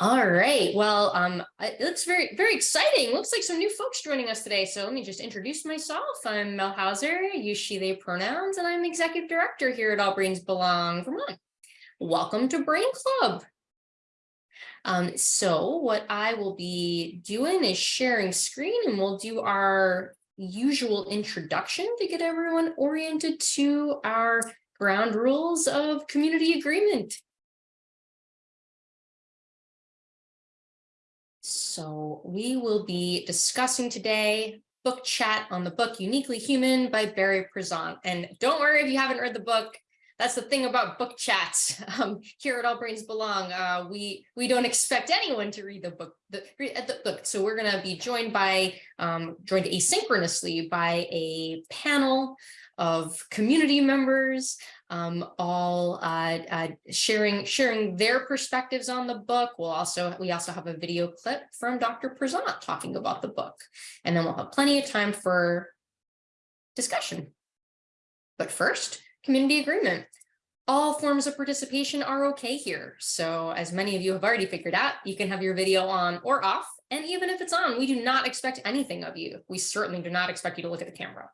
All right, well, um, it looks very, very exciting. Looks like some new folks joining us today. So let me just introduce myself. I'm Mel Houser, use she, they pronouns, and I'm executive director here at All Brains Belong, Vermont. Welcome to Brain Club. Um, so what I will be doing is sharing screen and we'll do our usual introduction to get everyone oriented to our ground rules of community agreement. So we will be discussing today book chat on the book Uniquely Human by Barry Prizant. And don't worry if you haven't read the book. That's the thing about book chats um, here at All Brains Belong. Uh, we we don't expect anyone to read the book. The, read the book. So we're going to be joined by um, joined asynchronously by a panel of community members, um, all uh, uh, sharing sharing their perspectives on the book. We'll also we also have a video clip from Dr. Prizant talking about the book, and then we'll have plenty of time for discussion. But first, community agreement. All forms of participation are okay here. So as many of you have already figured out, you can have your video on or off. And even if it's on, we do not expect anything of you. We certainly do not expect you to look at the camera.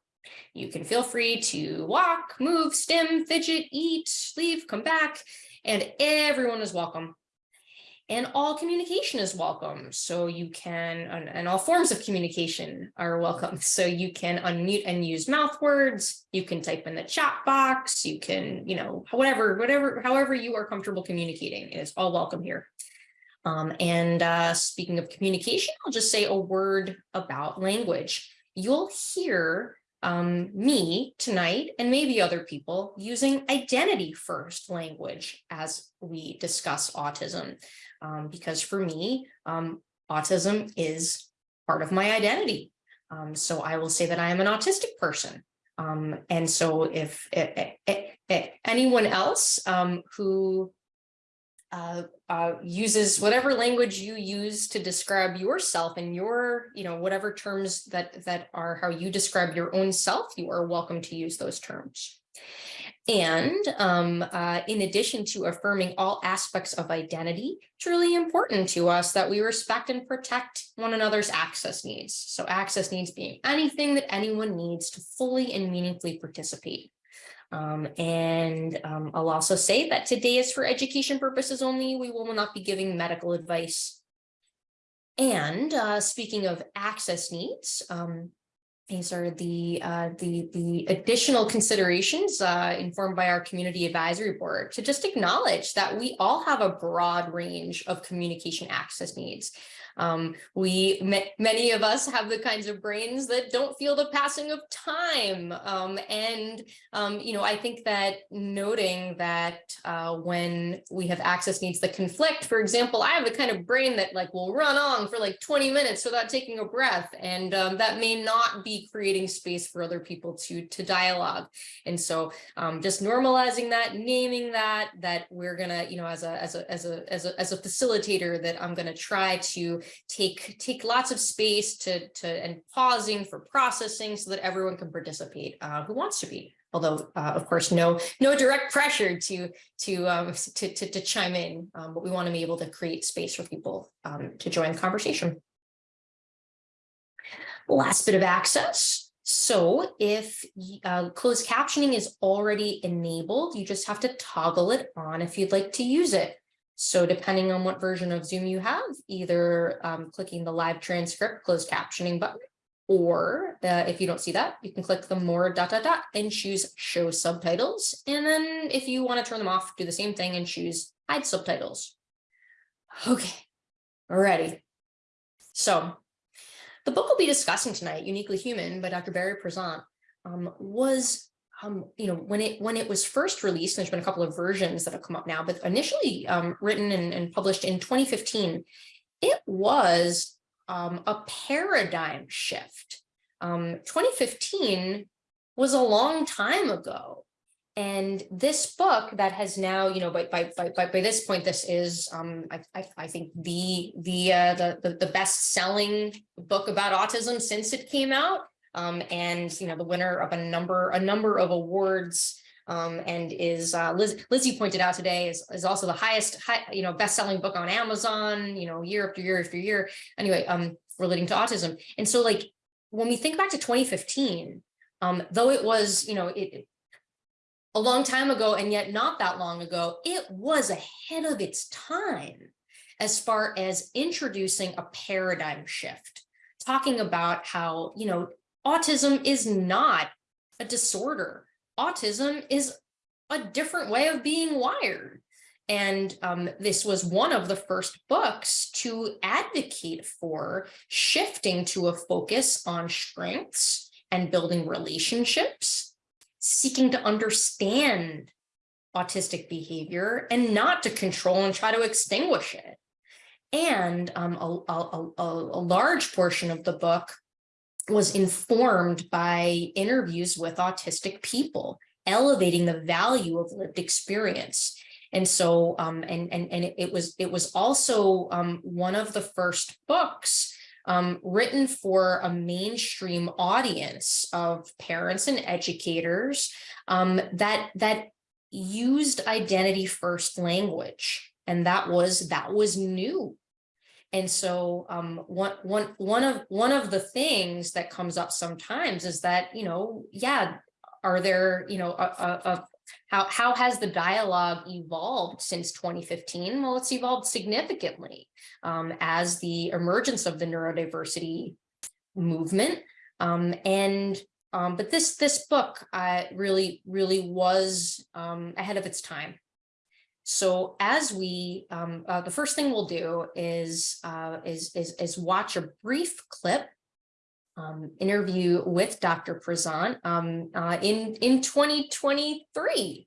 You can feel free to walk, move, stim, fidget, eat, leave, come back, and everyone is welcome. And all communication is welcome. So you can, and all forms of communication are welcome. So you can unmute and use mouth words. You can type in the chat box. You can, you know, whatever, whatever, however you are comfortable communicating is all welcome here. Um, and uh, speaking of communication, I'll just say a word about language. You'll hear um, me tonight and maybe other people using identity first language as we discuss autism. Um, because for me, um, autism is part of my identity. Um, so I will say that I am an autistic person. Um, and so if, if, if, if anyone else um, who uh, uh, uses whatever language you use to describe yourself and your, you know, whatever terms that that are how you describe your own self, you are welcome to use those terms. And um, uh, in addition to affirming all aspects of identity, it's really important to us that we respect and protect one another's access needs. So access needs being anything that anyone needs to fully and meaningfully participate. Um, and um, I'll also say that today is for education purposes only. We will not be giving medical advice. And uh, speaking of access needs, um, these are the uh, the the additional considerations uh, informed by our community advisory board to just acknowledge that we all have a broad range of communication access needs. Um, we, many of us have the kinds of brains that don't feel the passing of time. Um, and, um, you know, I think that noting that uh, when we have access needs that conflict, for example, I have the kind of brain that like will run on for like 20 minutes without taking a breath. And um, that may not be creating space for other people to, to dialogue. And so um, just normalizing that, naming that, that we're gonna, you know, as a, as a, as a, as a, as a facilitator that I'm gonna try to take take lots of space to to and pausing for processing so that everyone can participate uh, who wants to be. Although uh, of course no no direct pressure to to um, to, to, to chime in um, but we want to be able to create space for people um, to join the conversation. Last bit of access. So if uh, closed captioning is already enabled you just have to toggle it on if you'd like to use it so depending on what version of Zoom you have, either um, clicking the live transcript closed captioning button, or if you don't see that, you can click the more dot dot dot and choose show subtitles. And then if you want to turn them off, do the same thing and choose hide subtitles. Okay, ready. So the book we'll be discussing tonight, Uniquely Human by Dr. Barry Prizant, um, was um, you know, when it when it was first released, there's been a couple of versions that have come up now, but initially um, written and, and, published in 2015, it was um, a paradigm shift. Um, 2015 was a long time ago. And this book that has now, you know, by by by by, this point, this is, um, I, I, I think the the, uh, the the the best selling book about autism since it came out um, and you know the winner of a number a number of awards um, and is uh, Liz, Lizzie pointed out today is, is also the highest, high, you know, best-selling book on Amazon, you know, year after year after year. Anyway, um, relating to autism. And so like, when we think back to 2015, um, though it was, you know, it, a long time ago and yet not that long ago, it was ahead of its time as far as introducing a paradigm shift, talking about how, you know, autism is not a disorder. Autism is a different way of being wired. And um, this was one of the first books to advocate for shifting to a focus on strengths and building relationships, seeking to understand autistic behavior and not to control and try to extinguish it. And um, a, a, a, a large portion of the book was informed by interviews with autistic people, elevating the value of lived experience. And so, um, and, and, and it was, it was also um, one of the first books um, written for a mainstream audience of parents and educators um, that, that used identity first language. And that was, that was new. And so um, one, one, one, of, one of the things that comes up sometimes is that, you know, yeah, are there, you know, a, a, a how, how has the dialogue evolved since 2015? Well, it's evolved significantly um, as the emergence of the neurodiversity movement. Um, and um, but this this book uh, really really was um, ahead of its time. So as we, um, uh, the first thing we'll do is, uh, is, is, is watch a brief clip um, interview with Dr. Prizant um, uh, in in 2023,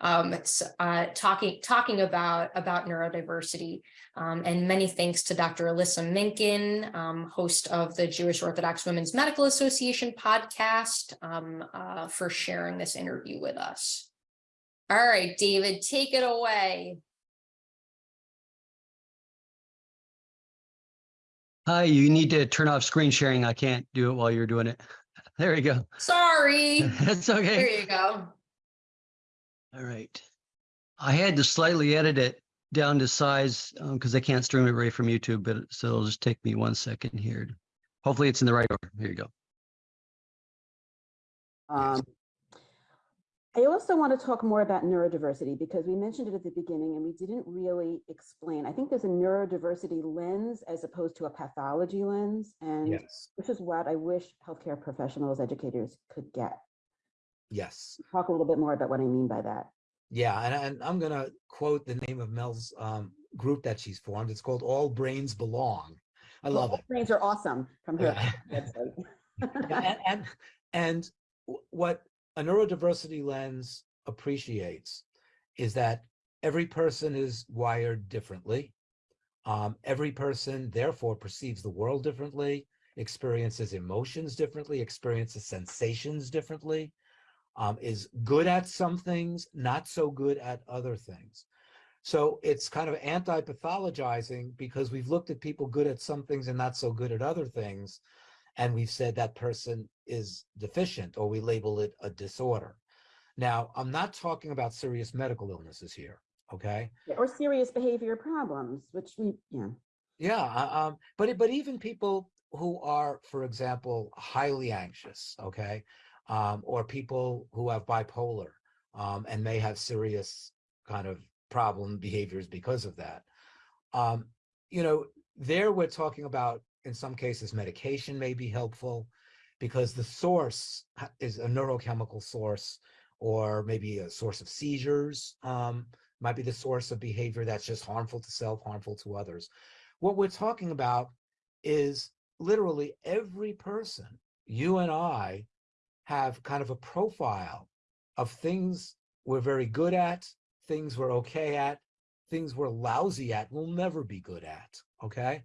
um, uh, talking talking about about neurodiversity. Um, and many thanks to Dr. Alyssa Minkin, um, host of the Jewish Orthodox Women's Medical Association podcast, uh, for sharing this interview with us. All right, David, take it away. Hi, you need to turn off screen sharing. I can't do it while you're doing it. There you go. Sorry. That's okay. There you go. All right. I had to slightly edit it down to size because I can't stream it right from YouTube, but so it'll just take me one second here. Hopefully it's in the right order. Here you go. Um, I also want to talk more about neurodiversity because we mentioned it at the beginning and we didn't really explain. I think there's a neurodiversity lens as opposed to a pathology lens. And Yes, this is what I wish healthcare professionals, educators could get. yes. Talk a little bit more about what I mean by that. Yeah, and, and I'm gonna quote the name of Mel's um, group that she's formed. It's called All Brains Belong. I love Well, it. Brains are awesome from her. Yeah, and, and and what a neurodiversity lens appreciates is that every person is wired differently. Um, every person therefore perceives the world differently, experiences emotions differently, experiences sensations differently, um, is good at some things, not so good at other things. So it's kind of anti-pathologizing because we've looked at people good at some things and not so good at other things and we've said that person is deficient or we label it a disorder. Now, I'm not talking about serious medical illnesses here, okay? Or serious behavior problems, which we, yeah. Yeah, uh, um, but but even people who are, for example, highly anxious, okay, um, or people who have bipolar um, and may have serious kind of problem behaviors because of that. Um, you know, there we're talking about in some cases medication may be helpful because the source is a neurochemical source or maybe a source of seizures um, might be the source of behavior that's just harmful to self, harmful to others. What we're talking about is literally every person, you and I, have kind of a profile of things we're very good at, things we're okay at, things we're lousy at, we'll never be good at, okay?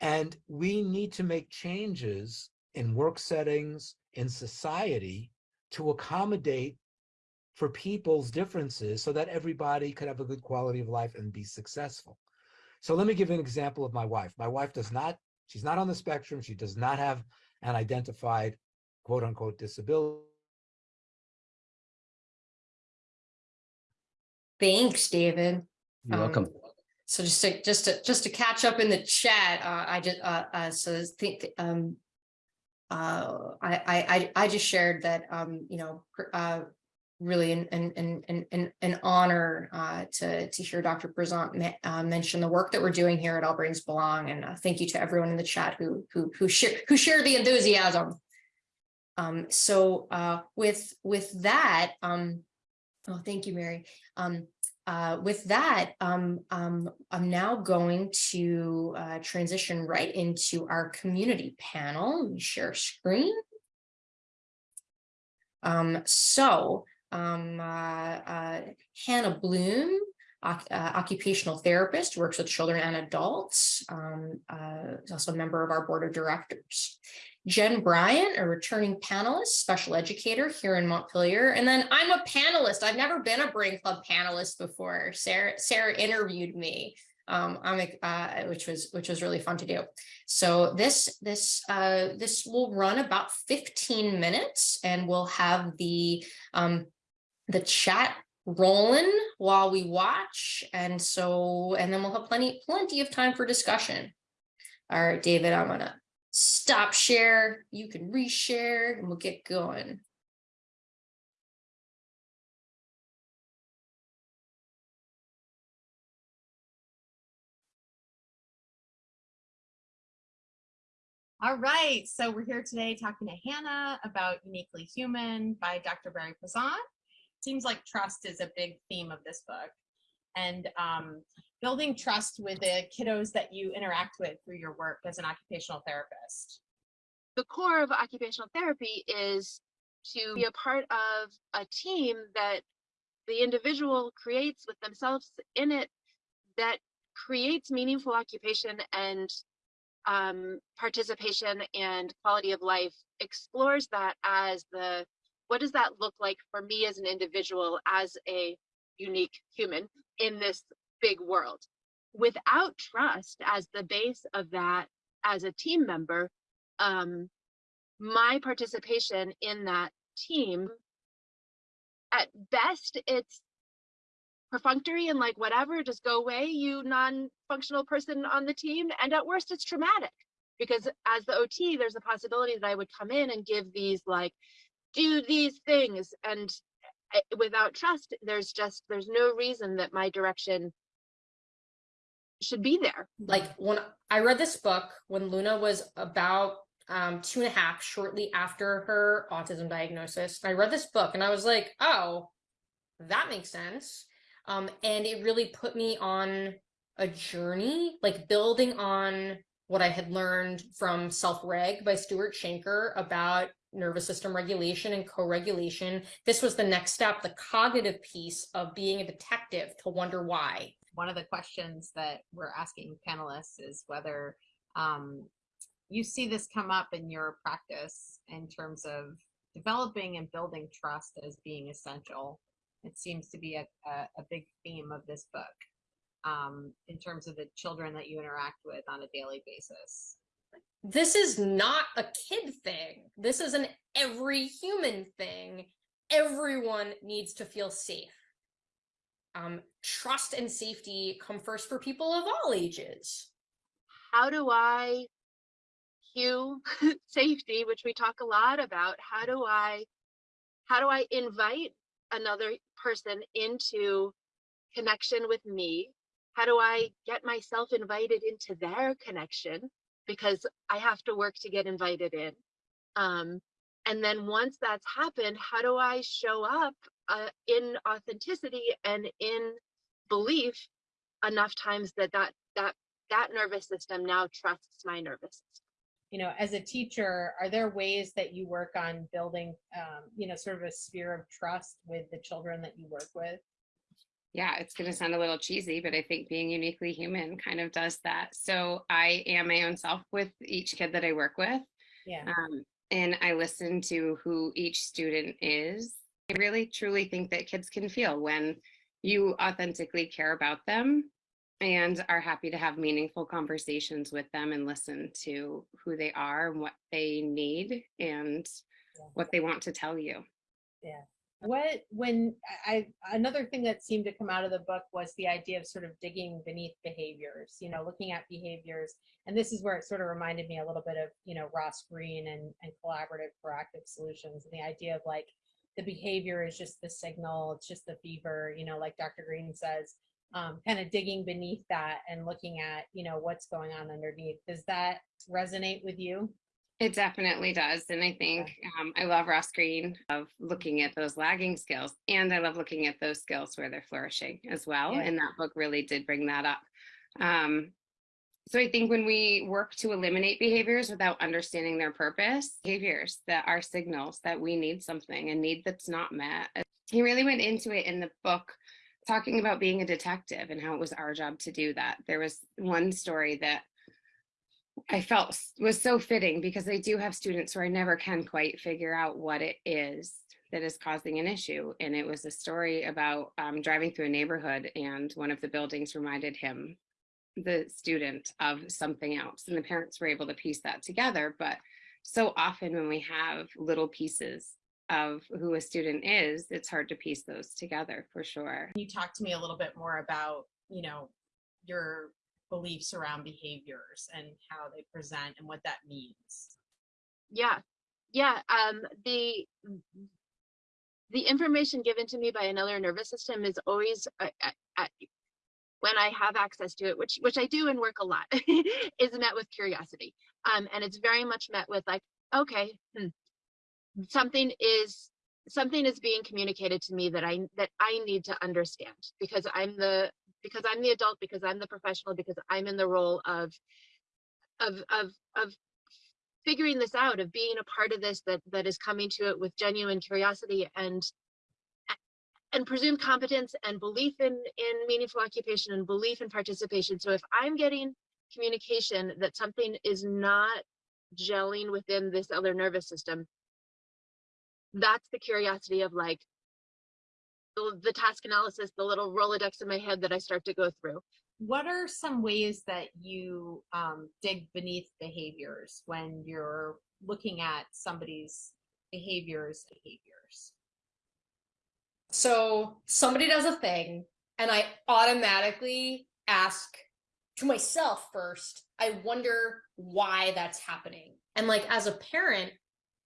And we need to make changes in work settings, in society, to accommodate for people's differences so that everybody could have a good quality of life and be successful. So let me give an example of my wife. My wife does not, she's not on the spectrum. She does not have an identified quote unquote disability. Thanks, David. You're Um, welcome. So just to, just to, just to catch up in the chat, uh, I just, uh, uh, so think, um. Uh, I, I, I, just shared that, um, you know, uh, really an, an, an, an, an, honor, uh, to, to hear Dr. Prizant me- uh, mention the work that we're doing here at All Brains Belong, and, uh, thank you to everyone in the chat who, who, who share, who share the enthusiasm. Um, so, with, with that, um, oh, thank you, Mary. Um, uh, with that, um, um, I'm now going to uh, transition right into our community panel. Let me share screen. Um, so um, uh, uh, Hannah Bloom, uh, occupational therapist, works with children and adults, um, uh, is also a member of our board of directors. Jen Bryant, a returning panelist, special educator here in Montpelier. And then I'm a panelist. I've never been a Brain Club panelist before. Sarah, Sarah interviewed me, um, uh, which was which was really fun to do. So this this uh, this will run about 15 minutes, and we'll have the um, the chat rolling while we watch, and so and then we'll have plenty plenty of time for discussion. All right, David, I'm gonna stop share, you can reshare, and we'll get going. All right, so we're here today talking to Hannah about Uniquely Human by Dr. Barry Prizant. Seems like trust is a big theme of this book. And um, building trust with the kiddos that you interact with through your work as an occupational therapist. the core of occupational therapy is to be a part of a team that the individual creates with themselves in it that creates meaningful occupation and um, participation and quality of life explores that as the what does that look like for me as an individual as a unique human in this big world without trust as the base of that as a team member um, my participation in that team, at best, it's perfunctory and like whatever, just go away, you non-functional person on the team. And at worst, it's traumatic because as the OT, there's a possibility that I would come in and give these like, do these things. And without trust, there's just, there's no reason that my direction should be there. like when I read this book when Luna was about um two and a half, shortly after her autism diagnosis. I read this book and I was like, oh, that makes sense. Um, and it really put me on a journey, like building on what I had learned from Self Reg by Stuart Shanker about nervous system regulation and co-regulation. This was the next step, the cognitive piece of being a detective to wonder why. One of the questions that we're asking panelists is whether um, you see this come up in your practice in terms of developing and building trust as being essential. It seems to be a, a, a big theme of this book um, in terms of the children that you interact with on a daily basis. this is not a kid thing. This is an every human thing. Everyone needs to feel safe. Um, trust and safety come first for people of all ages. how do I cue safety, which we talk a lot about? How do I how do I invite another person into connection with me? How do I get myself invited into their connection? Because I have to work to get invited in. Um, and then once that's happened, how do I show up uh, in authenticity and in belief enough times that that that that nervous system now trusts my nervous system. you know as a teacher are there ways that you work on building um, you know sort of a sphere of trust with the children that you work with Yeah, it's going to sound a little cheesy, but I think being uniquely human kind of does that. So I am my own self with each kid that I work with. yeah Um, and I listen to who each student is. I really truly think that kids can feel when you authentically care about them and are happy to have meaningful conversations with them and listen to who they are and what they need and Yeah. what they want to tell you. What, when I, another thing that seemed to come out of the book was the idea of sort of digging beneath behaviors, you know, looking at behaviors. And this is where it sort of reminded me a little bit of, you know, Ross Greene and, and collaborative proactive solutions and the idea of like the behavior is just the signal, it's just the fever, you know, like Dr. Greene says, um, kind of digging beneath that and looking at, you know, what's going on underneath. Does that resonate with you? It definitely does. And I think um, I love Ross Greene of looking at those lagging skills. And I love looking at those skills where they're flourishing as well. Yeah. And that book really did bring that up. Um, so I think when we work to eliminate behaviors without understanding their purpose, behaviors that are signals that we need something, a need that's not met. He really went into it in the book talking about being a detective and how it was our job to do that. There was one story that I felt was so fitting because I do have students who I never can quite figure out what it is that is causing an issue. And it was a story about um, driving through a neighborhood and one of the buildings reminded him, the student, of something else. And the parents were able to piece that together. But so often when we have little pieces of who a student is, it's hard to piece those together for sure. Can you talk to me a little bit more about you know your beliefs around behaviors and how they present and what that means Yeah, yeah. Um, the the information given to me by another nervous system is always uh, uh, uh, when I have access to it, which which I do and work a lot, is met with curiosity. Um, and it's very much met with like, okay, hmm, something is something is being communicated to me that I that I need to understand because I'm the because I'm the adult because I'm the professional because I'm in the role of of of of figuring this out of being a part of this that that is coming to it with genuine curiosity and and presumed competence and belief in in meaningful occupation and belief in participation. So if i'm getting communication that something is not gelling within this other nervous system that's the curiosity of like the, the task analysis the little rolodex in my head that i start to go through what are some ways that you um, dig beneath behaviors when you're looking at somebody's behaviors behaviors So somebody does a thing, and I automatically ask to myself first, I wonder why that's happening. And like as a parent,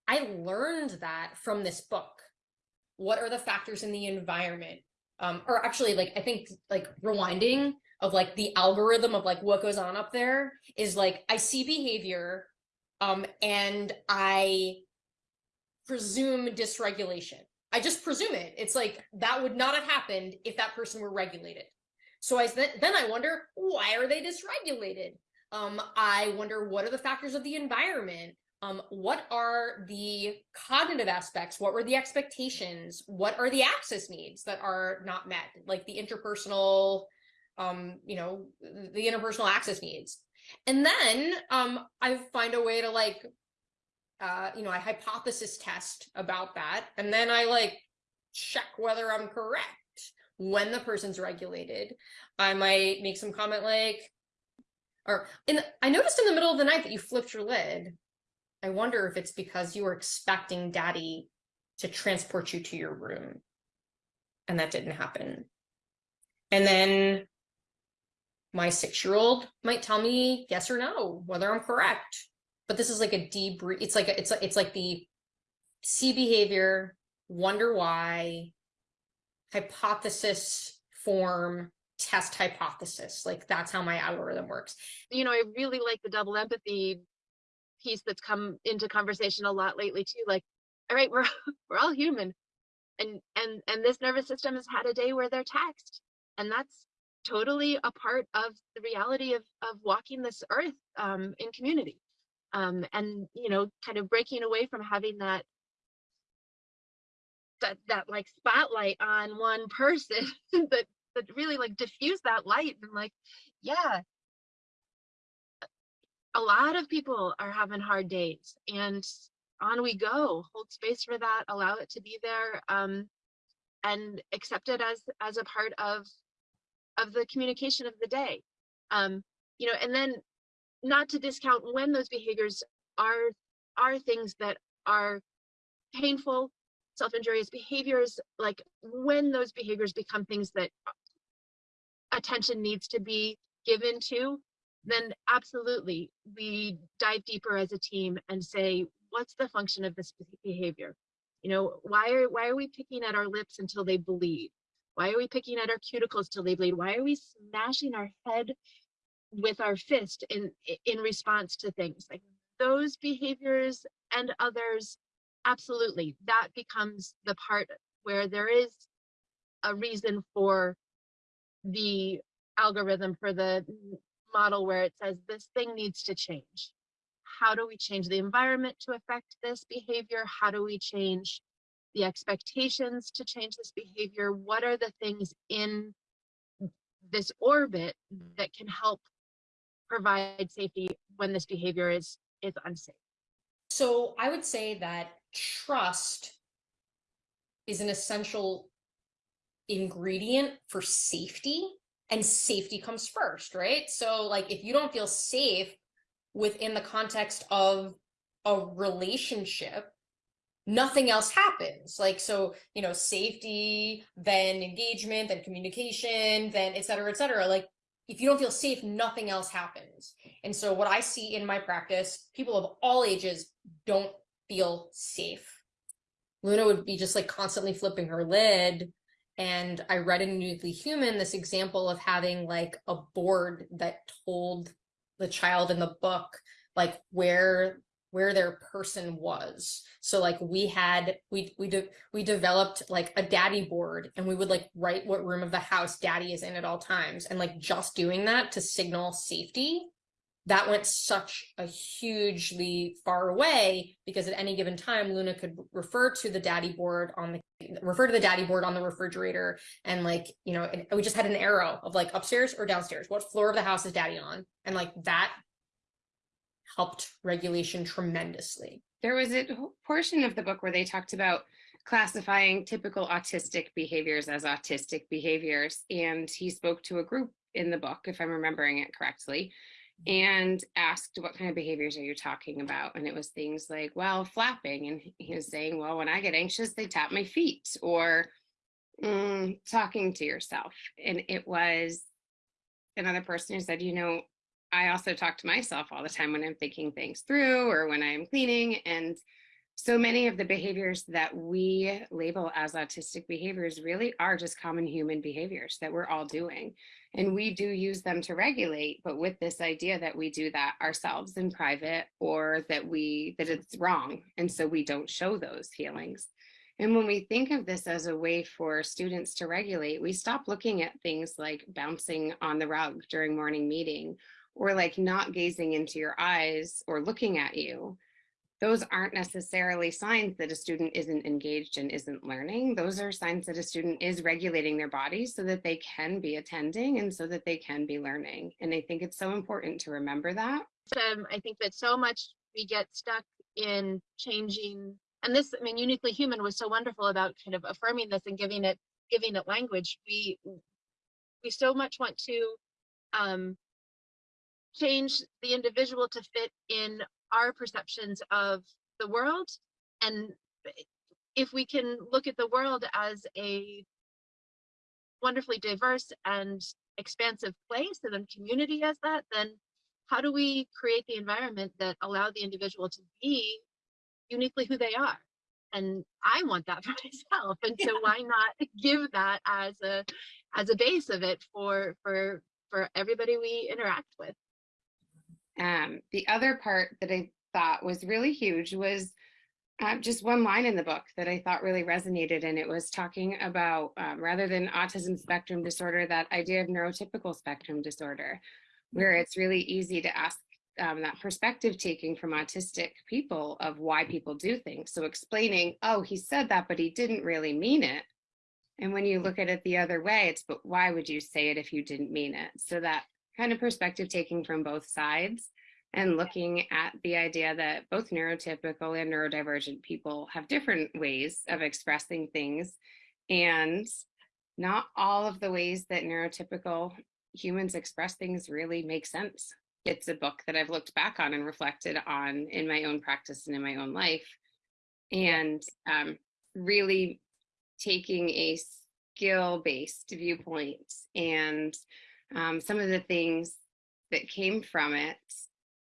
I learned that from this book. What are the factors in the environment? Um, or actually, like I think like rewinding of like the algorithm of like what goes on up there is like I see behavior um and I presume dysregulation. I just presume it. It's like that would not have happened if that person were regulated. So I then I wonder why are they dysregulated? Um, I wonder what are the factors of the environment? Um, what are the cognitive aspects? What were the expectations? What are the access needs that are not met? Like the interpersonal, um, you know, the interpersonal access needs. And then um, I find a way to like uh, you know, I hypothesis test about that, and then I like check whether I'm correct when the person's regulated. I might make some comment like, or in I noticed in the middle of the night that you flipped your lid. I wonder if it's because you were expecting daddy to transport you to your room. And that didn't happen. And then my six-year-old might tell me yes or no, whether I'm correct but this is like a debrief it's like a, it's like it's like the see behavior wonder why hypothesis form test hypothesis like that's how my algorithm works you know, I really like the double empathy piece that's come into conversation a lot lately too. Like, all right, we're we're all human, and and and this nervous system has had a day where they're taxed, and that's totally a part of the reality of of walking this earth um, in community, um, and you know, kind of breaking away from having that that that like spotlight on one person that that really like diffuse that light and like, yeah, a lot of people are having hard days and on we go hold space for that allow it to be there um, and accept it as as a part of of the communication of the day. Um, you know and then not to discount when those behaviors are are things that are painful self-injurious behaviors, like when those behaviors become things that attention needs to be given to, then absolutely we dive deeper as a team and say, what's the function of this behavior? You know, why are why are we picking at our lips until they bleed? Why are we picking at our cuticles till they bleed? Why are we smashing our head with our fist in in response to things like those behaviors and others? Absolutely, that becomes the part where there is a reason for the algorithm for the model where it says this thing needs to change. How do we change the environment to affect this behavior? How do we change the expectations to change this behavior? What are the things in this orbit mm-hmm. that can help provide safety when this behavior is is unsafe? So I would say that trust is an essential ingredient for safety and safety comes first, right? So like if you don't feel safe within the context of a relationship, nothing else happens. Like so, you know, safety, then engagement, then communication, then et cetera, et cetera. Like if you don't feel safe, nothing else happens. And so what I see in my practice, people of all ages don't feel safe. Luna would be just like constantly flipping her lid and I read in Uniquely Human this example of having like a board that told the child in the book like where where their person was. So like we had we we de we developed like a daddy board and we would like write what room of the house daddy is in at all times and like just doing that to signal safety that went such a hugely far away because at any given time luna could refer to the daddy board on the refer to the daddy board on the refrigerator and like you know we just had an arrow of like upstairs or downstairs. What floor of the house is daddy on? And like that helped regulation tremendously. There was a portion of the book where they talked about classifying typical autistic behaviors as autistic behaviors. And he spoke to a group in the book if i'm remembering it correctly and asked what kind of behaviors are you talking about? And it was things like well flapping. And he was saying well when i get anxious they tap my feet or mm, talking to yourself. And it was another person who said you know i also talk to myself all the time when i'm thinking things through or when i'm cleaning. And so many of the behaviors that we label as autistic behaviors really are just common human behaviors that we're all doing. And we do use them to regulate, but with this idea that we do that ourselves in private or that we that it's wrong. And so we don't show those feelings. And when we think of this as a way for students to regulate, we stop looking at things like bouncing on the rug during morning meeting or like not gazing into your eyes or looking at you those aren't necessarily signs that a student isn't engaged and isn't learning. Those are signs that a student is regulating their body so that they can be attending and so that they can be learning. And I think it's so important to remember that. Um, I think that so much we get stuck in changing, and this, I mean, uniquely human was so wonderful about kind of affirming this and giving it, giving it language. We, we so much want to um, change the individual to fit in our perceptions of the world and if we can look at the world as a wonderfully diverse and expansive place and then community as that then how do we create the environment that allow the individual to be uniquely who they are? And i want that for myself and so why not give that as a as a base of it for for for everybody we interact with um, the other part that I thought was really huge was uh, just one line in the book that I thought really resonated, and it was talking about um, rather than autism spectrum disorder, that idea of neurotypical spectrum disorder, where it's really easy to ask um, that perspective taking from autistic people of why people do things. So explaining, oh, he said that, but he didn't really mean it. And when you look at it the other way, it's, but why would you say it if you didn't mean it? So that kind of perspective taking from both sides and looking at the idea that both neurotypical and neurodivergent people have different ways of expressing things and not all of the ways that neurotypical humans express things really make sense. It's a book that I've looked back on and reflected on in my own practice and in my own life. And um, really taking a skill-based viewpoint and um, some of the things that came from it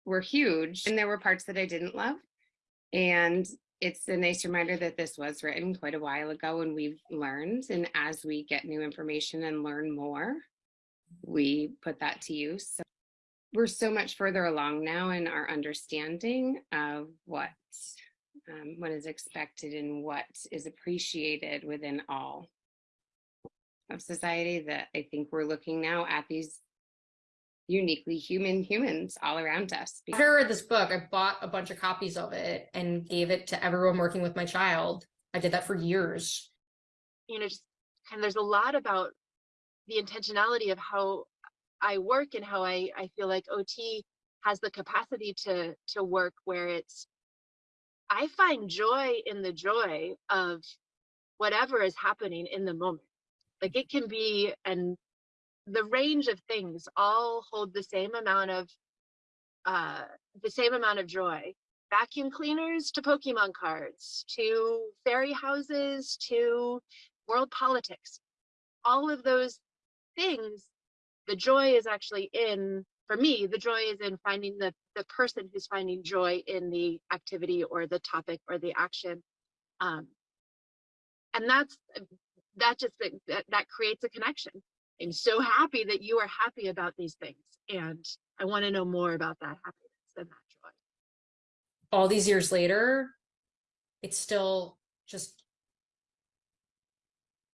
were huge and there were parts that I didn't love. And it's a nice reminder that this was written quite a while ago and we've learned. And as we get new information and learn more, we put that to use. So we're so much further along now in our understanding of what um, what is expected and what is appreciated within all of society that I think we're looking now at these uniquely human humans all around us. After I read this book, I bought a bunch of copies of it and gave it to everyone working with my child. I did that for years. you know, just kind of there's a lot about the intentionality of how I work and how I, I feel like OT has the capacity to to work where it's I find joy in the joy of whatever is happening in the moment. Like it can be and the range of things all hold the same amount of uh the same amount of joy. Vacuum cleaners to Pokemon cards, to fairy houses, to world politics. All of those things, the joy is actually in, for me, the joy is in finding the, the person who's finding joy in the activity or the topic or the action. Um, and that's, that just, that, that creates a connection. I'm so happy that you are happy about these things. And I want to know more about that happiness and that joy. All these years later, it's still just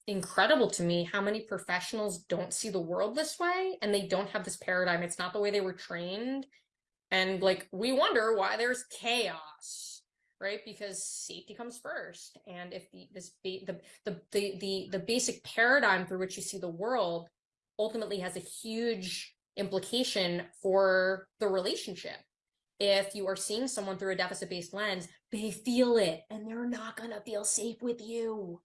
incredible to me how many professionals don't see the world this way and they don't have this paradigm. It's not the way they were trained. And like, we wonder why there's chaos, right? Because safety comes first. And if the, this, the, the, the, the, the basic paradigm through which you see the world ultimately has a huge implication for the relationship. If you are seeing someone through a deficit-based lens, they feel it and they're not gonna feel safe with you.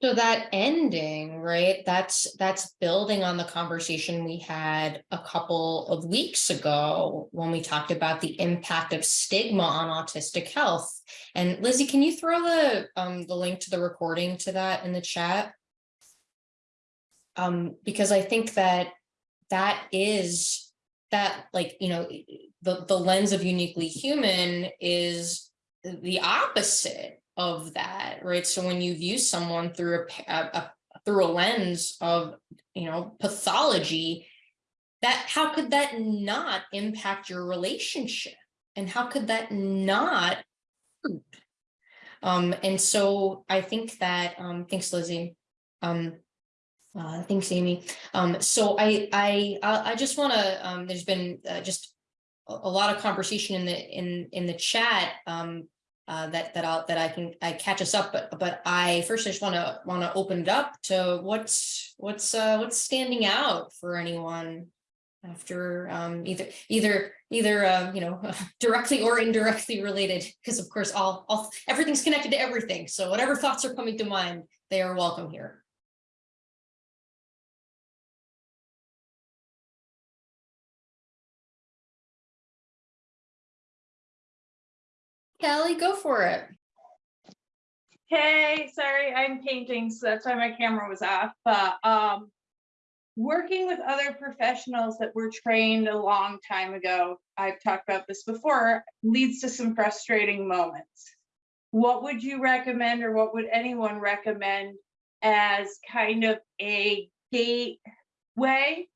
So that ending, right? That's that's building on the conversation we had a couple of weeks ago when we talked about the impact of stigma on autistic health. And Lizzie, can you throw the um the link to the recording to that in the chat? Um, because I think that that is that like, you know, the the lens of uniquely human is the opposite of that, right? So when you view someone through a, a, a through a lens of, you know, pathology, that how could that not impact your relationship? And how could that not? Um, and so I think that, um, thanks, Lizzie. Um, uh, thanks, Amy. Um, so I, I, I just want to, um, there's been uh, just a, a lot of conversation in the, in, in the chat, um, uh, that that I'll that I can I catch us up, but but I first I just want to want to open it up to what's what's uh, what's standing out for anyone after um, either either either uh, you know directly or indirectly related because of course all all everything's connected to everything. So whatever thoughts are coming to mind, they are welcome here. Kelly, go for it. Hey, sorry, I'm painting, so that's why my camera was off, but um. Working with other professionals that were trained a long time ago, I've talked about this before, leads to some frustrating moments. What would you recommend or what would anyone recommend as kind of a gateway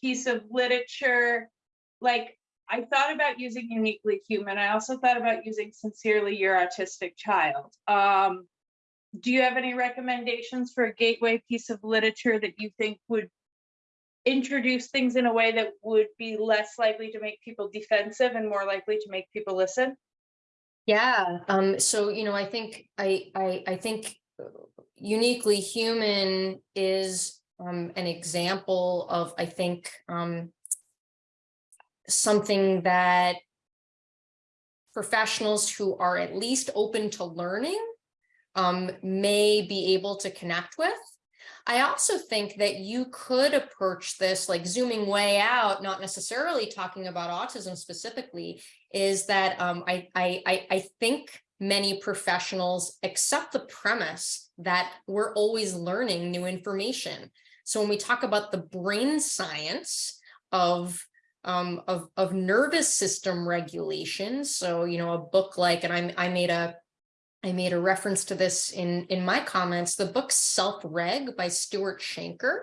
piece of literature? Like, I thought about using uniquely human. I also thought about using sincerely your autistic child. Um, do you have any recommendations for a gateway piece of literature that you think would introduce things in a way that would be less likely to make people defensive and more likely to make people listen? Yeah, um, so, you know, I think, I, I, I think uniquely human is um, an example of, I think, um, something that professionals who are at least open to learning um, may be able to connect with. I also think that you could approach this like zooming way out, not necessarily talking about autism specifically, is that um, I, I, I, I think many professionals accept the premise that we're always learning new information. So when we talk about the brain science of um, of, of nervous system regulation, so, you know, a book like, and I, I made a I made a reference to this in, in my comments, the book Self-Reg by Stuart Shanker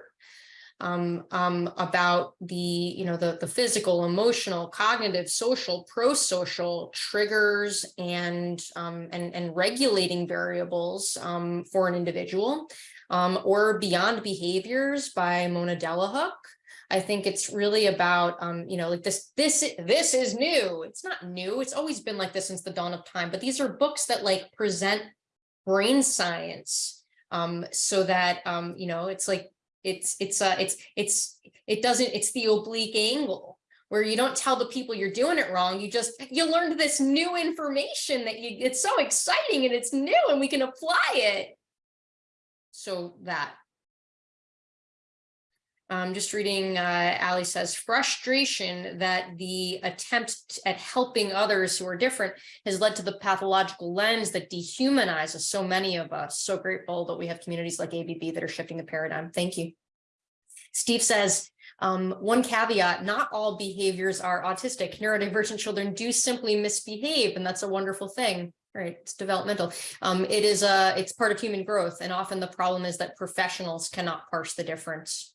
um, um, about the, you know, the, the physical, emotional, cognitive, social, pro-social triggers and, um, and, and regulating variables um, for an individual, um, or Beyond Behaviors by Mona Delahooke. I think it's really about, um, you know, like this, this, this is new. It's not new. It's always been like this since the dawn of time, but these are books that like present brain science um, so that, um, you know, it's like, it's, it's, uh, it's, it's, it doesn't, it's the oblique angle where you don't tell the people you're doing it wrong. You just, you learned this new information that you, it's so exciting and it's new and we can apply it. So that. I'm just reading, uh, Ali says, frustration that the attempt at helping others who are different has led to the pathological lens that dehumanizes so many of us. So grateful that we have communities like ABB that are shifting the paradigm. Thank you. Steve says, um, one caveat, not all behaviors are autistic. Neurodivergent children do simply misbehave, and that's a wonderful thing right it's developmental um it is a it's part of human growth and often the problem is that professionals cannot parse the difference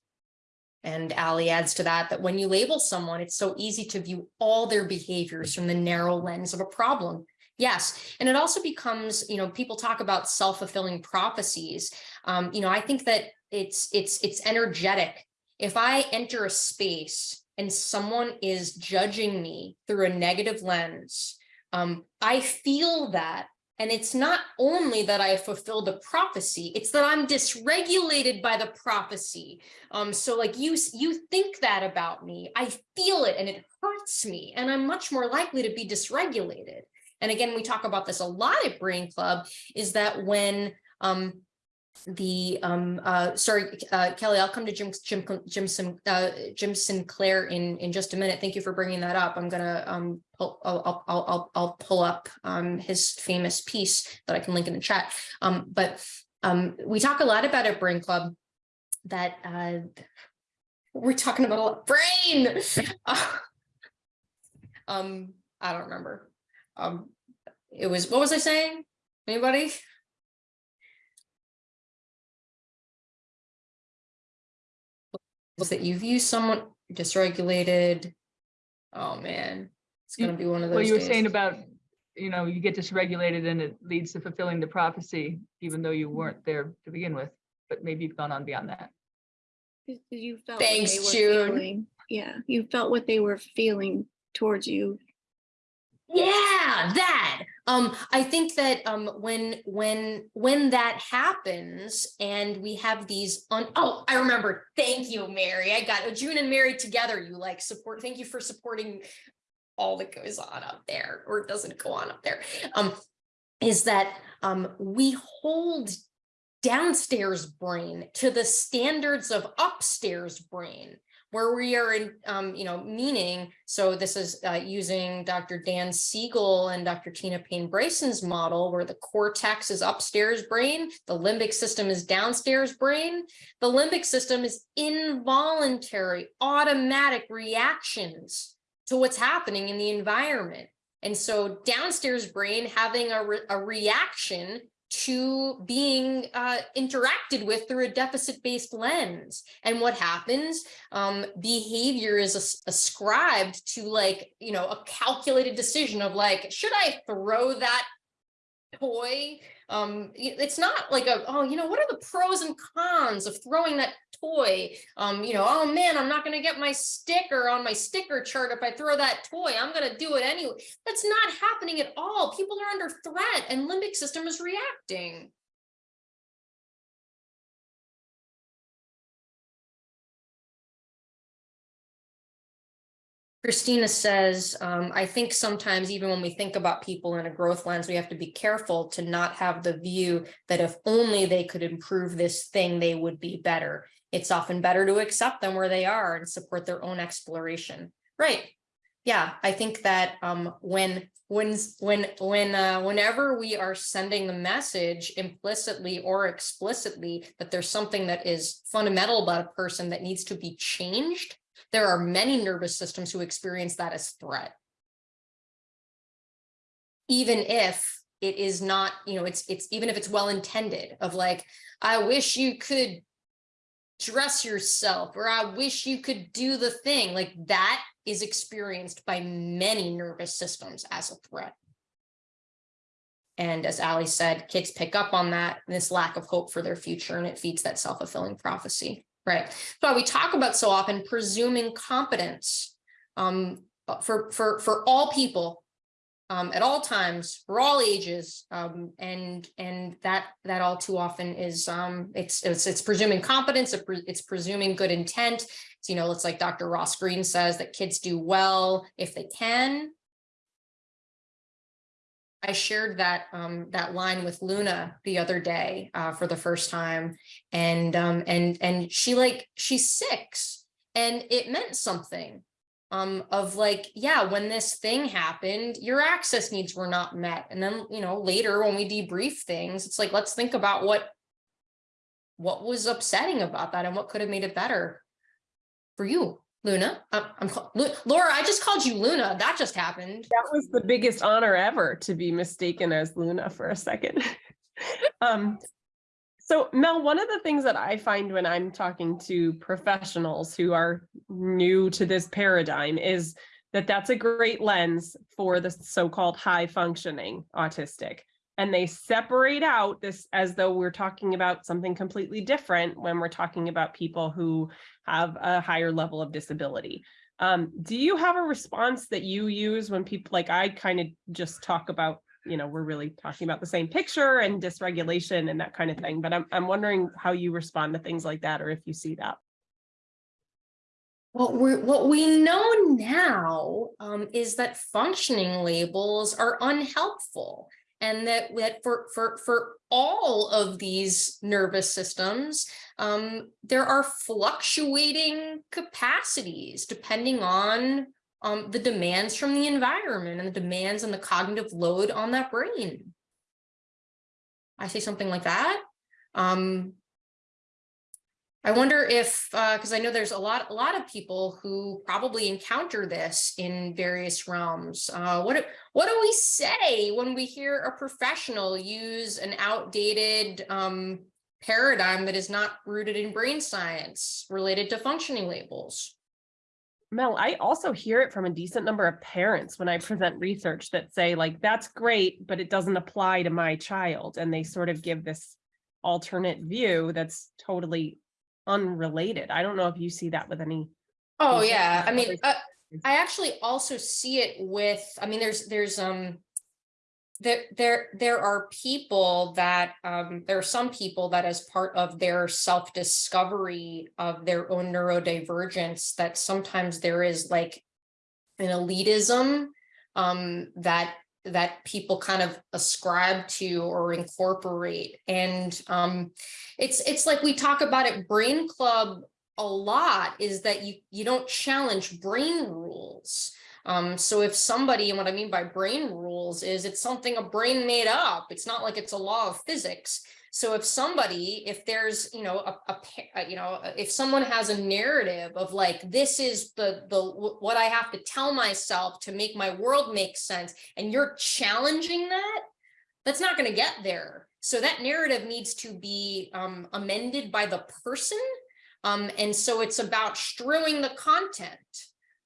and Ali adds to that, that when you label someone, it's so easy to view all their behaviors from the narrow lens of a problem. Yes, and it also becomes, you know, people talk about self-fulfilling prophecies. Um, you know, I think that it's it's it's energetic. If I enter a space and someone is judging me through a negative lens, um, I feel that and it's not only that I fulfill the prophecy, it's that I'm dysregulated by the prophecy. Um, so like you, you think that about me, I feel it and it hurts me and I'm much more likely to be dysregulated. And again, we talk about this a lot at Brain Club, is that when um, the um uh sorry uh kelly i'll come to jim jim jim Sim, uh jim sinclair in in just a minute. Thank you for bringing that up. I'm gonna um pull, I'll, I'll i'll i'll pull up um his famous piece that i can link in the chat. Um but um we talk a lot about at brain club that uh we're talking about a lot brain! Um i don't remember. Um it was what was i saying? Anybody was that you view someone dysregulated. Oh man, it's You- gonna be one of those Well, you were days. saying about, you know, you get dysregulated and it leads to fulfilling the prophecy, even though you weren't there to begin with, but maybe you've gone on beyond that. You felt Thanks, what they were June. feeling. Yeah, you felt what they were feeling towards you. Yeah, that. Um, I think that um when when when that happens and we have these on oh, I remember. Thank you, Mary. I got June and Mary together. You like support. Thank you for supporting all that goes on up there or doesn't go on up there. Um, is that um we hold downstairs brain to the standards of upstairs brain where we are in, um, you know, meaning, so this is uh, using Dr. Dan Siegel and Dr. Tina Payne Bryson's model where the cortex is upstairs brain, the limbic system is downstairs brain. The limbic system is involuntary, automatic reactions to what's happening in the environment. And so downstairs brain having a, re a reaction to being uh, interacted with through a deficit-based lens. And what happens? Um, behavior is as ascribed to like, you know, a calculated decision of like, should I throw that toy? Um, it's not like a, oh, you know, what are the pros and cons of throwing that toy? Um, you know, oh man, I'm not gonna get my sticker on my sticker chart if I throw that toy. I'm gonna do it anyway. That's not happening at all. People are under threat and limbic system is reacting. Christina says, um, I think sometimes even when we think about people in a growth lens, we have to be careful to not have the view that if only they could improve this thing, they would be better. It's often better to accept them where they are and support their own exploration. Right. Yeah, I think that um, when when when when uh, whenever we are sending the message implicitly or explicitly that there's something that is fundamental about a person that needs to be changed, there are many nervous systems who experience that as threat. Even if it is not, you know, it's it's even if it's well intended of like, I wish you could dress yourself or I wish you could do the thing like that is experienced by many nervous systems as a threat. And as Ali said, kids pick up on that, this lack of hope for their future, and it feeds that self-fulfilling prophecy, right? So we talk about so often presuming competence um, for, for, for all people um, at all times, for all ages, um, and and that that all too often is um, it's it's it's presuming competence, it's presuming good intent. So, you know, it's like Dr. Ross Greene says that kids do well if they can. I shared that um, that line with Luna the other day uh, for the first time, and um, and and she like she's six, and it meant something um of like yeah when this thing happened your access needs were not met and then you know later when we debrief things it's like let's think about what what was upsetting about that and what could have made it better for you luna? Uh, i'm laura i just called you luna. That just happened. That was the biggest honor ever to be mistaken as luna for a second. Um so Mel, one of the things that I find when I'm talking to professionals who are new to this paradigm is that that's a great lens for the so-called high functioning autistic. And they separate out this as though we're talking about something completely different when we're talking about people who have a higher level of disability. Um, do you have a response that you use when people like I kind of just talk about you know, we're really talking about the same picture and dysregulation and that kind of thing. But I'm, I'm wondering how you respond to things like that or if you see that. What we what we know now um, is that functioning labels are unhelpful and that, that for, for, for all of these nervous systems, um, there are fluctuating capacities depending on um, the demands from the environment and the demands and the cognitive load on that brain. I say something like that. Um, I wonder if, because uh, I know there's a lot, a lot of people who probably encounter this in various realms. Uh, what, what do we say when we hear a professional use an outdated um, paradigm that is not rooted in brain science related to functioning labels? Mel, I also hear it from a decent number of parents when I present research that say like, that's great, but it doesn't apply to my child. And they sort of give this alternate view that's totally unrelated. I don't know if you see that with any. Oh yeah, I mean, uh, I actually also see it with, I mean, there's, there's, um, there there there are people that um, there are some people that as part of their self-discovery of their own neurodivergence that sometimes there is like an elitism um, that that people kind of ascribe to or incorporate and um, it's it's like we talk about it brain club a lot is that you you don't challenge brain rules um, so if somebody, and what I mean by brain rules is it's something a brain made up. It's not like it's a law of physics. So if somebody, if there's, you know, a, a, you know, if someone has a narrative of like, this is the, the, what I have to tell myself to make my world make sense, and you're challenging that, that's not going to get there. So that narrative needs to be um, amended by the person. Um, and so it's about strewing the content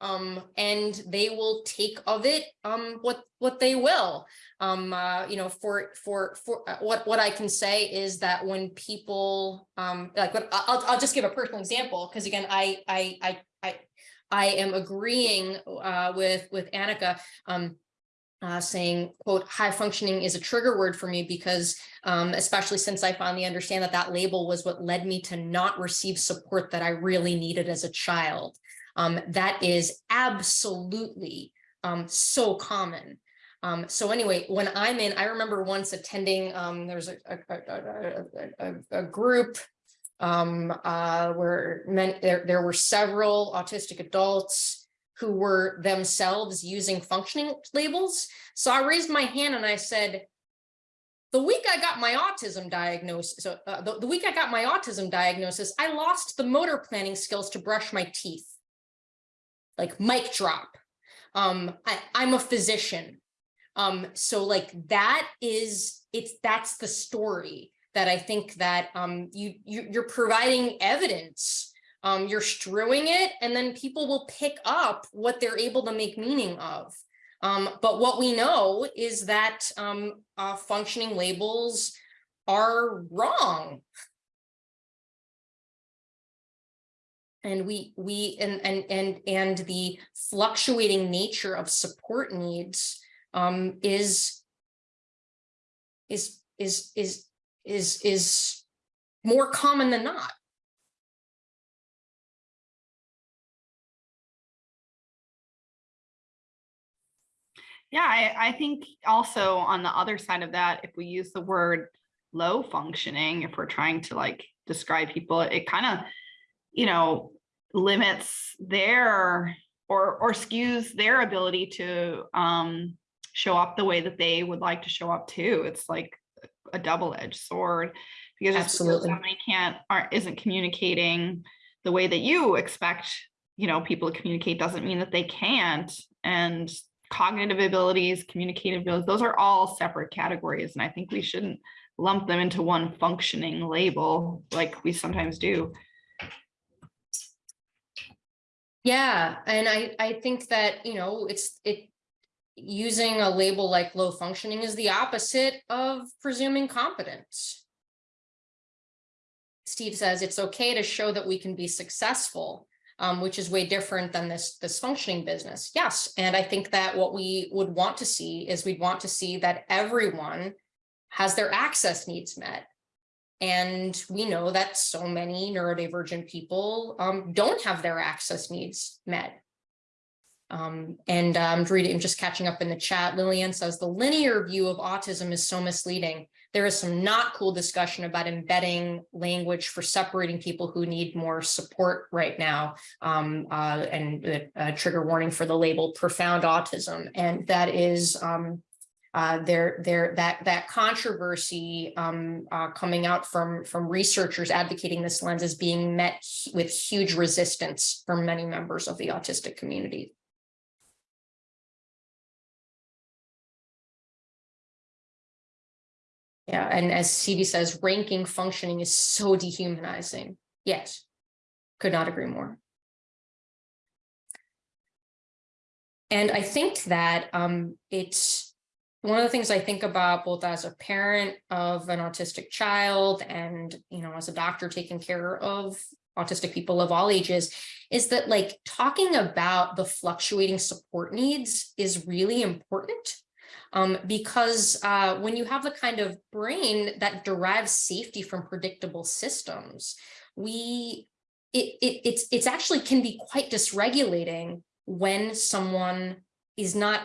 um, and they will take of it um, what what they will. Um, uh, you know, for for for uh, what what I can say is that when people um, like, what, I'll I'll just give a personal example because again, I I I I I am agreeing uh, with with Annika. Um, uh, saying, quote, high functioning is a trigger word for me because um, especially since I finally understand that that label was what led me to not receive support that I really needed as a child. Um, that is absolutely um, so common. Um, so anyway, when I'm in, I remember once attending, um, there's a, a, a, a, group um, uh, where men, there, there were several autistic adults who were themselves using functioning labels. So I raised my hand and I said, the week I got my autism diagnosis, so uh, the, the week I got my autism diagnosis, I lost the motor planning skills to brush my teeth. Like mic drop. Um, I, I'm a physician. Um, so like that is, it's, that's the story that I think that um, you, you, you're providing evidence. Um, you're strewing it and then people will pick up what they're able to make meaning of. Um, but what we know is that um, uh, functioning labels are wrong. And we we and and and and the fluctuating nature of support needs um, is is is is is is more common than not. Yeah, I, I think also on the other side of that, if we use the word low functioning, if we're trying to like describe people, it kind of, you know, limits their or or skews their ability to um, show up the way that they would like to show up too. It's like a double-edged sword because Absolutely. somebody can't aren't isn't communicating the way that you expect you know people to communicate doesn't mean that they can't and cognitive abilities communicative abilities those are all separate categories and i think we shouldn't lump them into one functioning label like we sometimes do Yeah, and I I think that, you know, it's it using a label like low functioning is the opposite of presuming competence. Steve says it's okay to show that we can be successful, um, which is way different than this this functioning business. Yes, and I think that what we would want to see is we'd want to see that everyone has their access needs met. And we know that so many neurodivergent people um, don't have their access needs met. Um, and um, reading, just catching up in the chat, Lillian says the linear view of autism is so misleading. There is some not cool discussion about embedding language for separating people who need more support right now. Um, uh, and trigger warning for the label profound autism. And that is um, uh, there, there, that that controversy um, uh, coming out from from researchers advocating this lens is being met with huge resistance from many members of the autistic community. Yeah, and as CV says, ranking functioning is so dehumanizing. Yes, could not agree more. And I think that um, it's one of the things I think about both as a parent of an autistic child and, you know, as a doctor taking care of autistic people of all ages is that like talking about the fluctuating support needs is really important um, because uh, when you have the kind of brain that derives safety from predictable systems, we it, it it's it's actually can be quite dysregulating when someone is not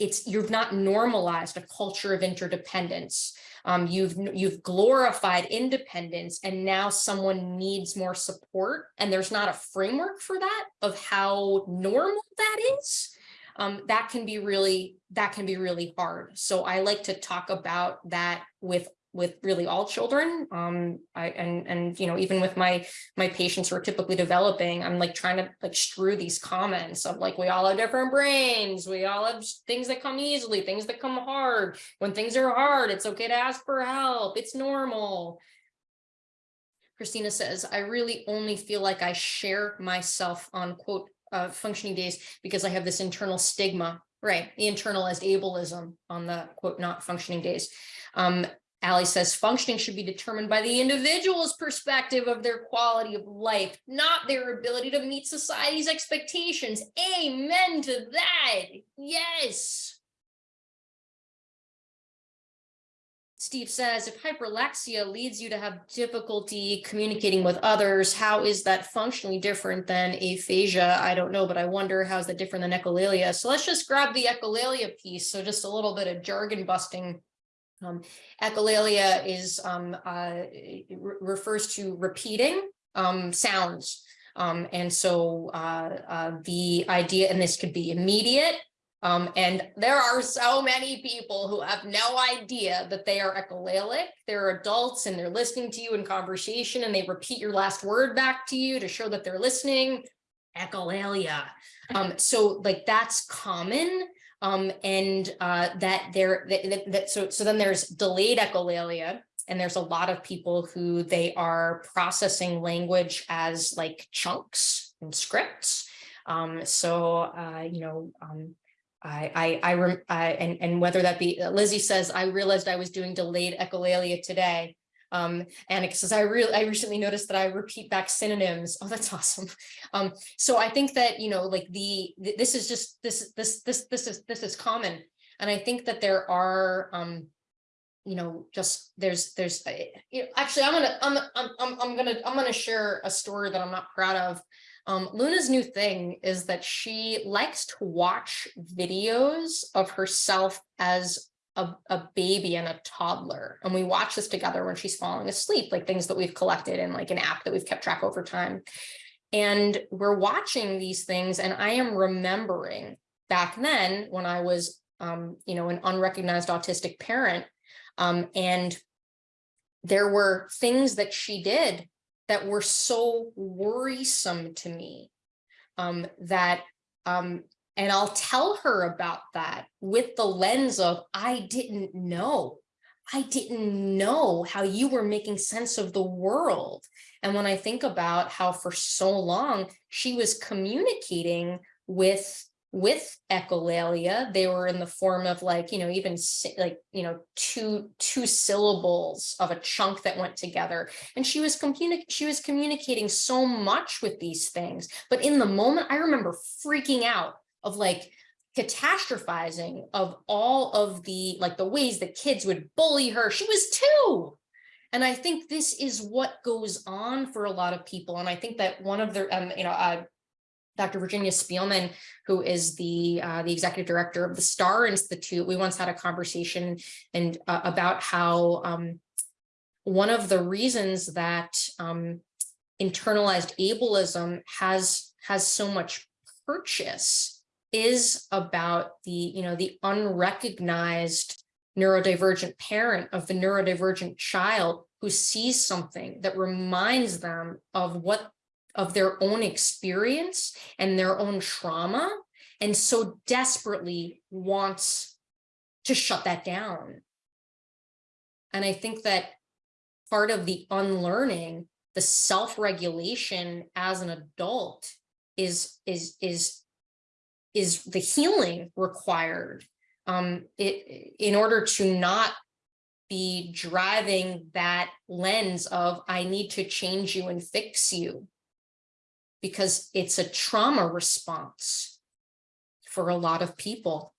it's you've not normalized a culture of interdependence. Um, you've you've glorified independence and now someone needs more support and there's not a framework for that of how normal that is. Um, that can be really that can be really hard. So I like to talk about that with with really all children um i and and you know even with my my patients who are typically developing i'm like trying to like strew these comments of like we all have different brains we all have things that come easily things that come hard. When things are hard it's okay to ask for help. It's normal. Christina says i really only feel like i share myself on quote uh, functioning days because i have this internal stigma right the internalized ableism on the quote not functioning days. Um, Ali says functioning should be determined by the individual's perspective of their quality of life, not their ability to meet society's expectations. Amen to that. Yes. Steve says, if hyperlexia leads you to have difficulty communicating with others, how is that functionally different than aphasia? I don't know, but I wonder how's that different than echolalia? So let's just grab the echolalia piece. So just a little bit of jargon busting. Um, echolalia is um, uh, re- refers to repeating um, sounds. Um, and so uh, uh, the idea, and this could be immediate, um, and there are so many people who have no idea that they are echolalic. They're adults and they're listening to you in conversation and they repeat your last word back to you to show that they're listening. Echolalia. Um, so like that's common. Um, and uh, that there that, that, so so then there's delayed echolalia, and there's a lot of people who they are processing language as like chunks and scripts. Um, so uh, you know, um, I, I, I, I, and, and whether that be, Lizzie says, I realized I was doing delayed echolalia today. Um, Annika says, I really, I recently noticed that I repeat back synonyms. Oh, that's awesome. Um, so I think that, you know, like the, th- this is just, this, this, this, this is, this is common. And I think that there are, um, you know, just there's, there's, you know, actually, I'm gonna, I'm, I'm, I'm, I'm gonna, I'm gonna share a story that I'm not proud of. Um, Luna's new thing is that she likes to watch videos of herself as a, a baby and a toddler. And we watch this together when she's falling asleep, like things that we've collected in like an app that we've kept track over time. And we're watching these things and I am remembering back then when I was, um, you know, an unrecognized autistic parent, um, and there were things that she did that were so worrisome to me um, that um, and I'll tell her about that with the lens of I didn't know. I didn't know how you were making sense of the world. And when I think about how for so long she was communicating with with echolalia they were in the form of like you know even like you know two two syllables of a chunk that went together and she was communi- she was communicating so much with these things but in the moment i remember freaking out of like catastrophizing of all of the like the ways that kids would bully her she was two and i think this is what goes on for a lot of people and i think that one of the um you know uh Dr. Virginia Spielmann, who is the uh, the executive director of the Star Institute, we once had a conversation and uh, about how um, one of the reasons that um, internalized ableism has has so much purchase is about the you know the unrecognized neurodivergent parent of the neurodivergent child who sees something that reminds them of what of their own experience and their own trauma and so desperately wants to shut that down. And I think that part of the unlearning, the self-regulation as an adult is is is is the healing required um it in order to not be driving that lens of I need to change you and fix you because it's a trauma response for a lot of people.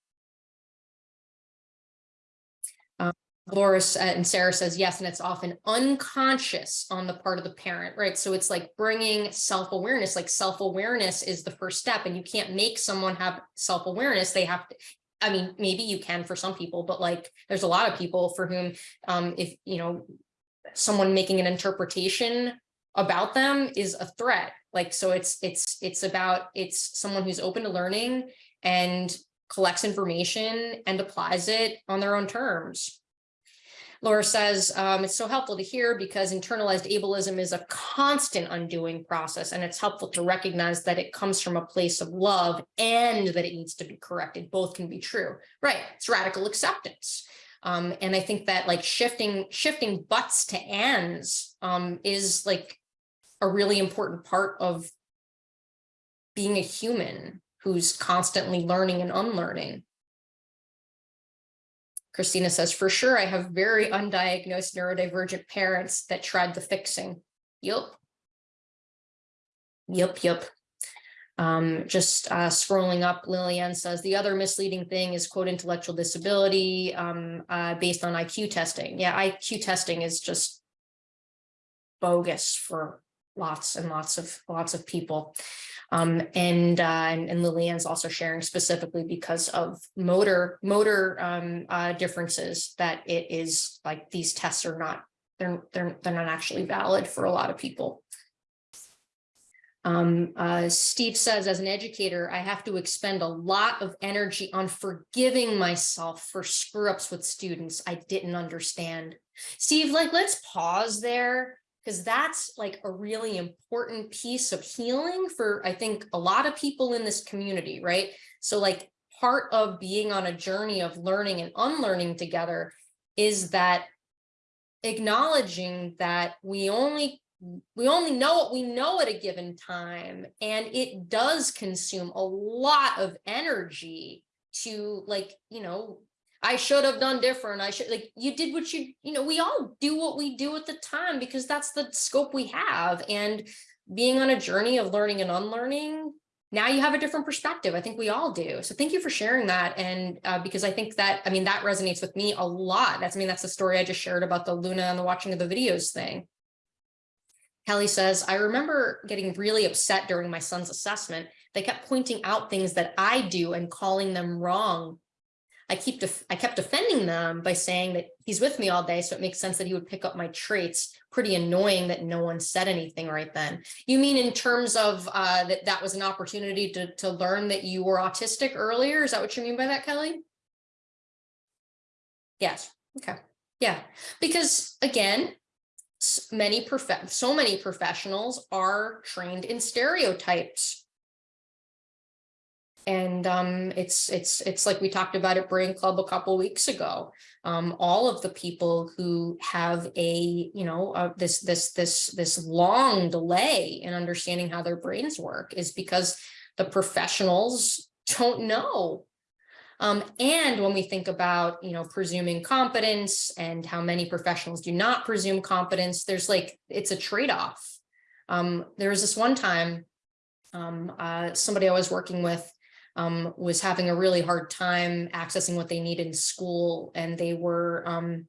Laura uh, and Sarah says yes, and it's often unconscious on the part of the parent, right? So it's like bringing self-awareness, like self-awareness is the first step and you can't make someone have self-awareness. They have to, I mean, maybe you can for some people, but like there's a lot of people for whom um, if, you know, someone making an interpretation about them is a threat like so it's it's it's about it's someone who's open to learning and collects information and applies it on their own terms Laura says um, it's so helpful to hear because internalized ableism is a constant undoing process and it's helpful to recognize that it comes from a place of love and that it needs to be corrected. Both can be true. Right it's radical acceptance. Um, and I think that like shifting shifting buts to ands um, is like a really important part of being a human who's constantly learning and unlearning. Christina says, for sure, I have very undiagnosed neurodivergent parents that tried the fixing. Yup. Yup, yup. Um, just uh, scrolling up, Lillian says the other misleading thing is quote intellectual disability um, uh, based on IQ testing. Yeah, IQ testing is just bogus for lots and lots of lots of people. Um, and, uh, and and Lillian's also sharing specifically because of motor motor um, uh, differences that it is like these tests are not they're they're they're not actually valid for a lot of people. Um, uh, Steve says, as an educator, I have to expend a lot of energy on forgiving myself for screw ups with students I didn't understand. Steve, like, let's pause there because that's like a really important piece of healing for, I think, a lot of people in this community, right? So like part of being on a journey of learning and unlearning together is that acknowledging that we only we only know what we know at a given time and it does consume a lot of energy to like you know i should have done different. I should like you did what you you know we all do what we do at the time because that's the scope we have. And being on a journey of learning and unlearning now you have a different perspective. I think we all do. So thank you for sharing that. And uh, because i think that i mean that resonates with me a lot. That's i mean that's the story i just shared about the luna and the watching of the videos thing. Kelly says, I remember getting really upset during my son's assessment. They kept pointing out things that I do and calling them wrong. I keep I kept defending them by saying that he's with me all day, so it makes sense that he would pick up my traits. Pretty annoying that no one said anything right then. You mean in terms of uh, that that was an opportunity to, to learn that you were autistic earlier? Is that what you mean by that, Kelly? Yes. Okay. Yeah. Because again, many prof so many professionals are trained in stereotypes and um, it's it's it's like we talked about at brain club a couple weeks ago um, all of the people who have a you know uh, this this this this long delay in understanding how their brains work is because the professionals don't know um, and when we think about, you know, presuming competence and how many professionals do not presume competence, there's like, it's a trade-off. Um, there was this one time, um, uh, somebody I was working with um, was having a really hard time accessing what they need in school and they were, um,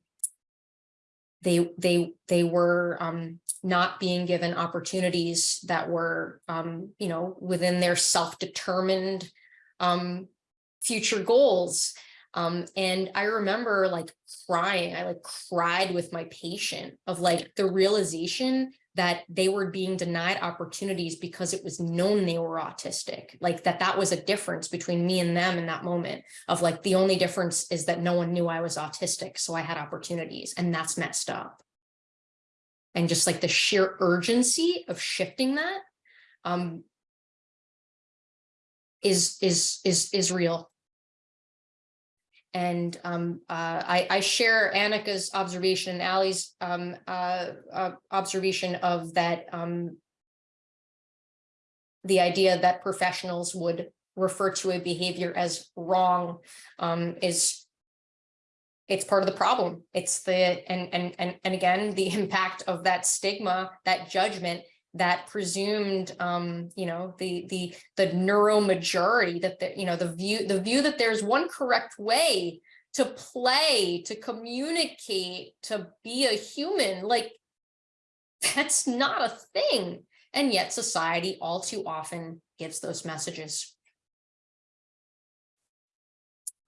they, they, they were um, not being given opportunities that were, um, you know, within their self-determined um, future goals. Um, and I remember like crying, I like cried with my patient of like the realization that they were being denied opportunities because it was known they were autistic, like that that was a difference between me and them in that moment of like, the only difference is that no one knew I was autistic. So I had opportunities and that's messed up. And just like the sheer urgency of shifting that um, is, is, is, is real. And um, uh, I, I, share Annika's observation, and Allie's um, uh, uh, observation of that um, the idea that professionals would refer to a behavior as wrong um, is it's part of the problem. It's the and and and and again the impact of that stigma, that judgment that presumed um you know the the the neuro majority that the you know the view the view that there's one correct way to play to communicate to be a human like that's not a thing. And yet society all too often gives those messages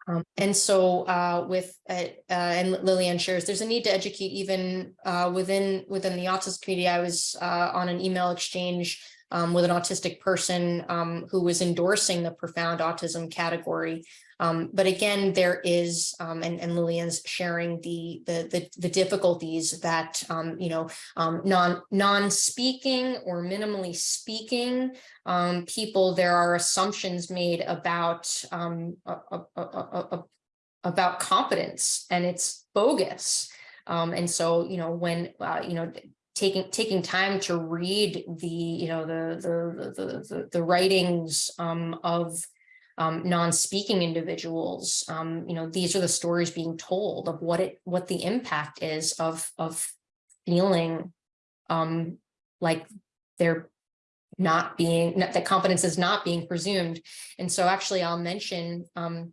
um, and so uh, with uh, uh, and Lillian shares, there's a need to educate even uh, within within the autism community. I was uh, on an email exchange um, with an autistic person um, who was endorsing the profound autism category. Um, but again, there is, um, and, and Lillian's sharing the, the, the, the difficulties that, um, you know, um, non, non-speaking or minimally speaking um, people, there are assumptions made about, um, about competence and it's bogus. and so, you know, when, uh, you know, taking taking time to read the you know the the the the, the writings um, of um, non-speaking individuals, um, you know, these are the stories being told of what it what the impact is of of feeling um, like they're not being, that competence is not being presumed. And so actually I'll mention um,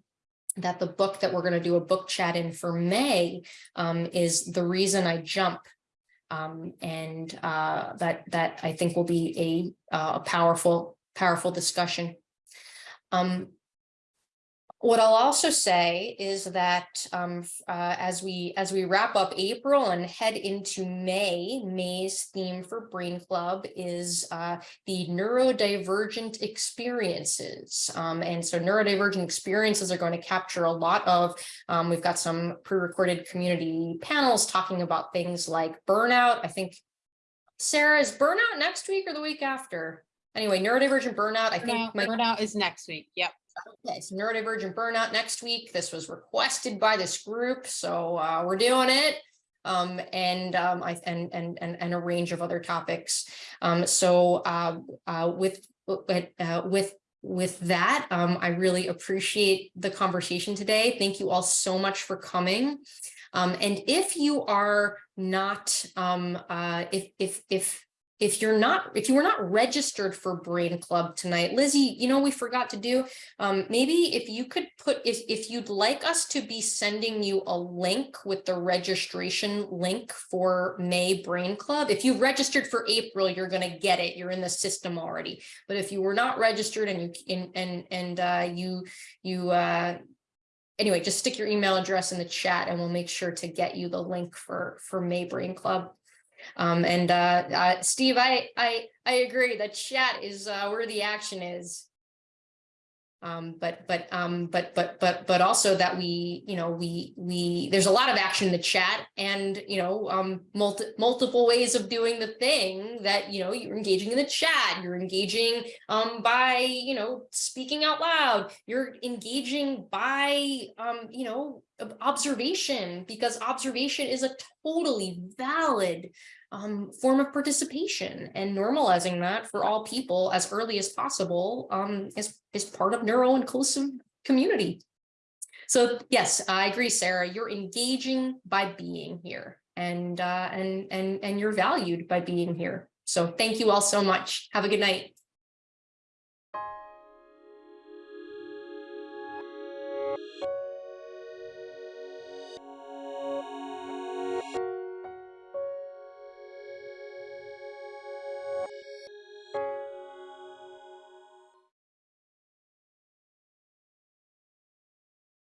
that the book that we're going to do a book chat in for May um, is The Reason I Jump. Um, and uh, that, that I think will be a, uh, a powerful, powerful discussion. Um, what I'll also say is that um, uh, as we as we wrap up April and head into May, May's theme for Brain Club is uh, the neurodivergent experiences. Um, and so neurodivergent experiences are going to capture a lot of, um, we've got some pre-recorded community panels talking about things like burnout. I think, Sarah, is burnout next week or the week after? Anyway, neurodivergent burnout, I think. Burnout, might- burnout is next week. Yep. Okay, so neurodivergent burnout next week. This was requested by this group, so uh, we're doing it. Um, and um, I and and and and a range of other topics. Um, so uh, uh, with with uh, with with that, um, I really appreciate the conversation today. Thank you all so much for coming. Um, and if you are not, um, uh, if if if if you're not, if you were not registered for Brain Club tonight, Lizzie, you know, we forgot to do, um, maybe if you could put, if, if you'd like us to be sending you a link with the registration link for May Brain Club, if you registered for April, you're gonna get it, you're in the system already. But if you were not registered and you, and, and, and, uh, you, you, uh, anyway, just stick your email address in the chat and we'll make sure to get you the link for, for May Brain Club. Um, and, uh, uh, Steve, I, I, I agree that chat is, uh, where the action is. Um, but, but, um, but, but, but, but also that we, you know, we, we, there's a lot of action in the chat and, you know, um, multi, multiple ways of doing the thing that, you know, you're engaging in the chat, you're engaging, um, by, you know, speaking out loud, you're engaging by, um, you know, observation, because observation is a totally valid um, form of participation and normalizing that for all people as early as possible um, is, is part of neuro-inclusive community. So yes, I agree, Sarah, you're engaging by being here and, uh, and, and, and you're valued by being here. So thank you all so much. Have a good night.